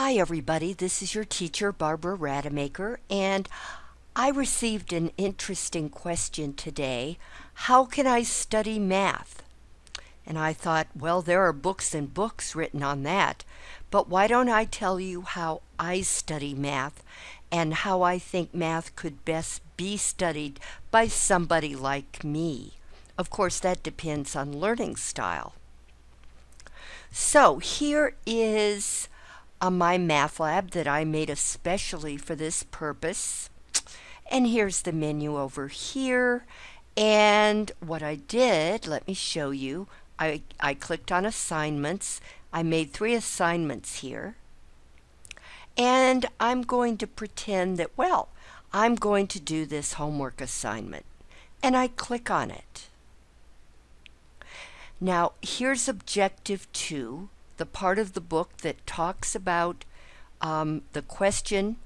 Hi everybody, this is your teacher Barbara Rademacher and I received an interesting question today. How can I study math? And I thought, well, there are books and books written on that, but why don't I tell you how I study math and how I think math could best be studied by somebody like me? Of course, that depends on learning style. So here is a lab that I made especially for this purpose. And here's the menu over here. And what I did, let me show you. I, I clicked on assignments. I made three assignments here. And I'm going to pretend that, well, I'm going to do this homework assignment. And I click on it. Now, here's objective two the part of the book that talks about um, the question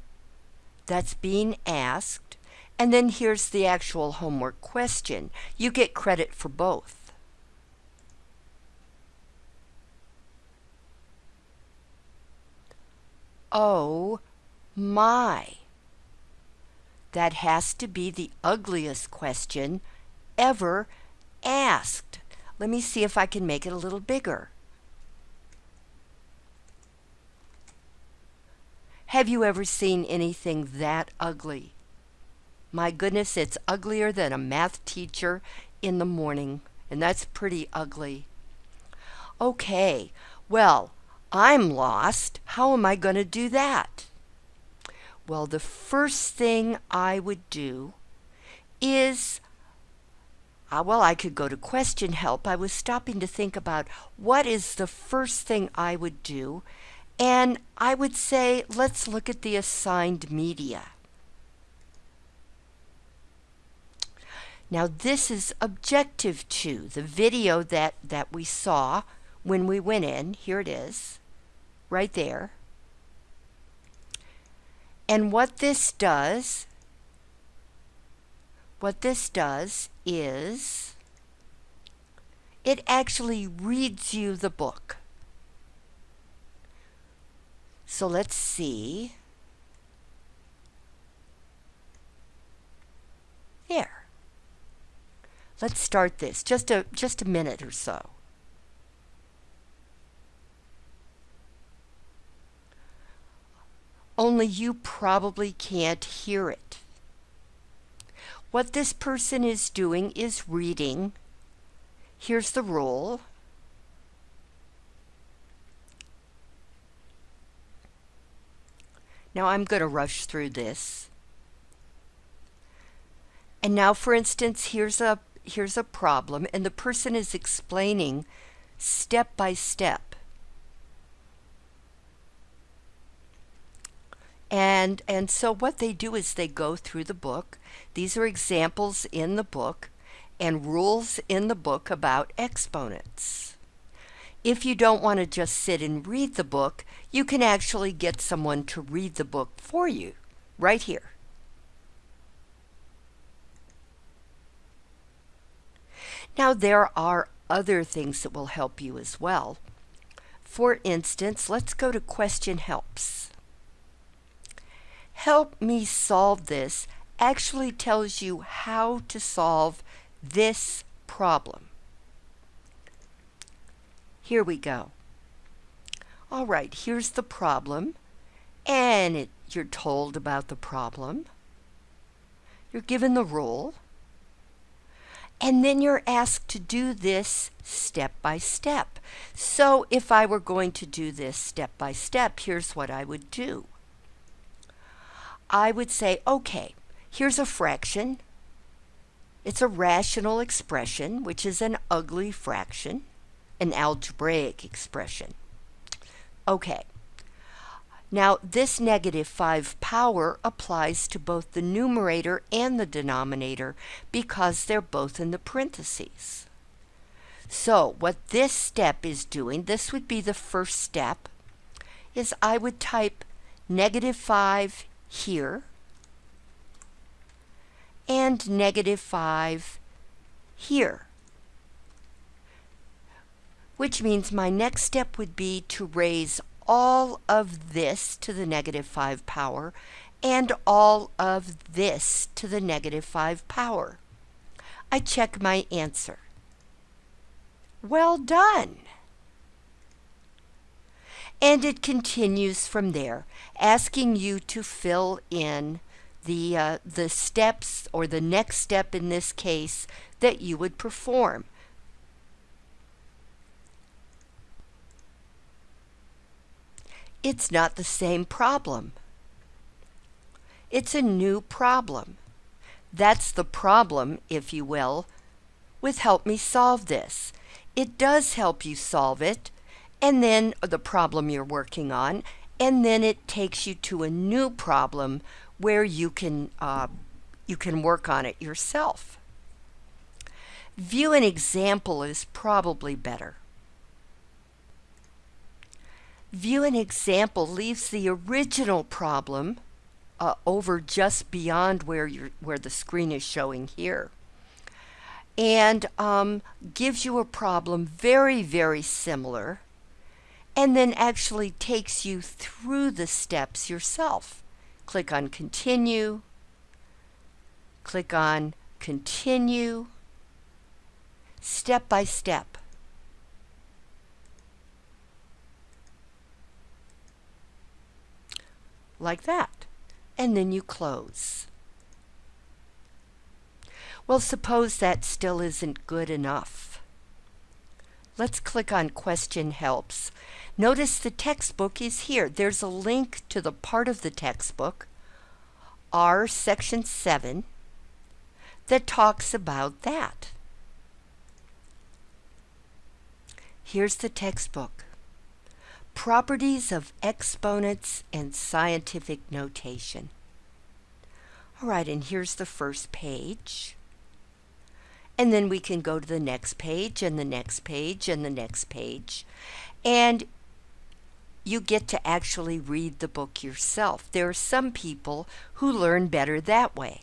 that's being asked, and then here's the actual homework question. You get credit for both. Oh my. That has to be the ugliest question ever asked. Let me see if I can make it a little bigger. Have you ever seen anything that ugly? My goodness, it's uglier than a math teacher in the morning, and that's pretty ugly. Okay, well, I'm lost. How am I going to do that? Well, the first thing I would do is, uh, well, I could go to question help. I was stopping to think about what is the first thing I would do and I would say, let's look at the assigned media. Now this is objective two, the video that, that we saw when we went in. Here it is, right there. And what this does, what this does is, it actually reads you the book. So let's see. There. Let's start this, just a, just a minute or so. Only you probably can't hear it. What this person is doing is reading. Here's the rule. Now I'm going to rush through this. And now, for instance, here's a, here's a problem, and the person is explaining step by step. And, and so what they do is they go through the book. These are examples in the book and rules in the book about exponents. If you don't want to just sit and read the book, you can actually get someone to read the book for you right here. Now there are other things that will help you as well. For instance, let's go to question helps. Help me solve this actually tells you how to solve this problem. Here we go. All right, here's the problem. And it, you're told about the problem. You're given the rule. And then you're asked to do this step by step. So if I were going to do this step by step, here's what I would do. I would say, okay, here's a fraction. It's a rational expression, which is an ugly fraction an algebraic expression. Okay. Now, this negative 5 power applies to both the numerator and the denominator because they're both in the parentheses. So, what this step is doing, this would be the first step, is I would type negative 5 here and negative 5 here which means my next step would be to raise all of this to the negative 5 power and all of this to the negative 5 power. I check my answer. Well done! And it continues from there, asking you to fill in the, uh, the steps or the next step in this case that you would perform. It's not the same problem. It's a new problem. That's the problem, if you will, with Help Me Solve This. It does help you solve it, and then the problem you're working on, and then it takes you to a new problem where you can uh, you can work on it yourself. View an example is probably better. View an example leaves the original problem uh, over just beyond where where the screen is showing here and um, gives you a problem very very similar and then actually takes you through the steps yourself. Click on continue, click on continue, step by step. Like that. And then you close. Well, suppose that still isn't good enough. Let's click on Question Helps. Notice the textbook is here. There's a link to the part of the textbook, R section 7, that talks about that. Here's the textbook. Properties of exponents and scientific notation. All right, and here's the first page. And then we can go to the next page and the next page and the next page. And you get to actually read the book yourself. There are some people who learn better that way.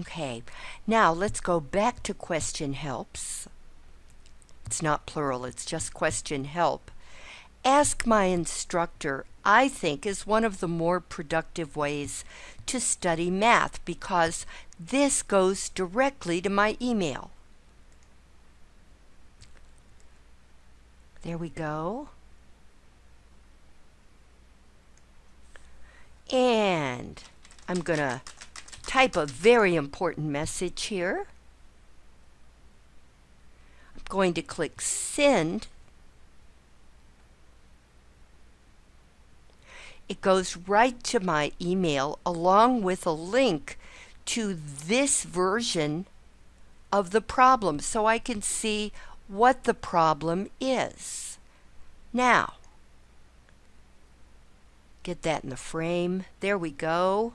Okay, now let's go back to question helps. It's not plural, it's just question help. Ask my instructor, I think, is one of the more productive ways to study math because this goes directly to my email. There we go. And I'm going to type a very important message here. I'm going to click send it goes right to my email along with a link to this version of the problem so I can see what the problem is. Now, get that in the frame. There we go.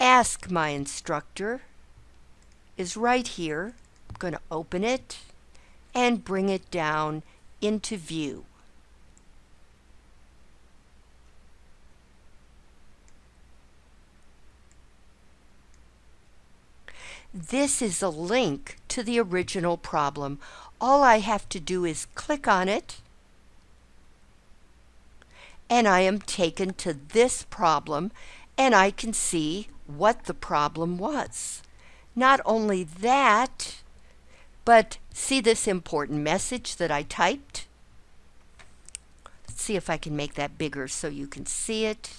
Ask my instructor is right here. I'm going to open it and bring it down into view. This is a link to the original problem. All I have to do is click on it and I am taken to this problem and I can see what the problem was. Not only that, but see this important message that I typed? Let's see if I can make that bigger so you can see it.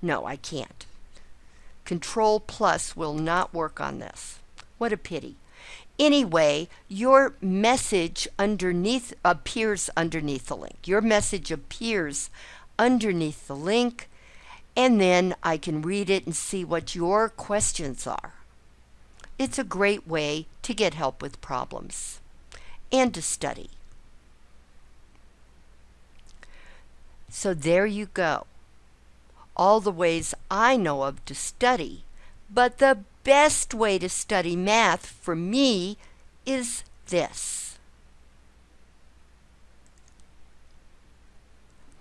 No, I can't. Control plus will not work on this. What a pity. Anyway, your message underneath appears underneath the link. Your message appears underneath the link and then I can read it and see what your questions are. It's a great way to get help with problems and to study. So there you go all the ways I know of to study, but the best way to study math for me is this.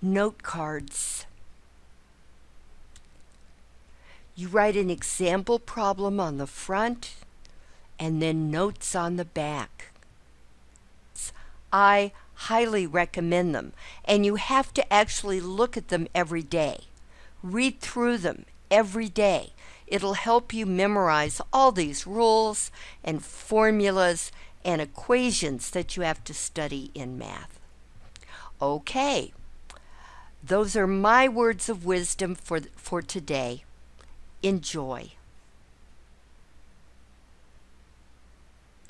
Note cards. You write an example problem on the front and then notes on the back. I highly recommend them, and you have to actually look at them every day. Read through them every day. It'll help you memorize all these rules and formulas and equations that you have to study in math. Okay, those are my words of wisdom for, for today. Enjoy.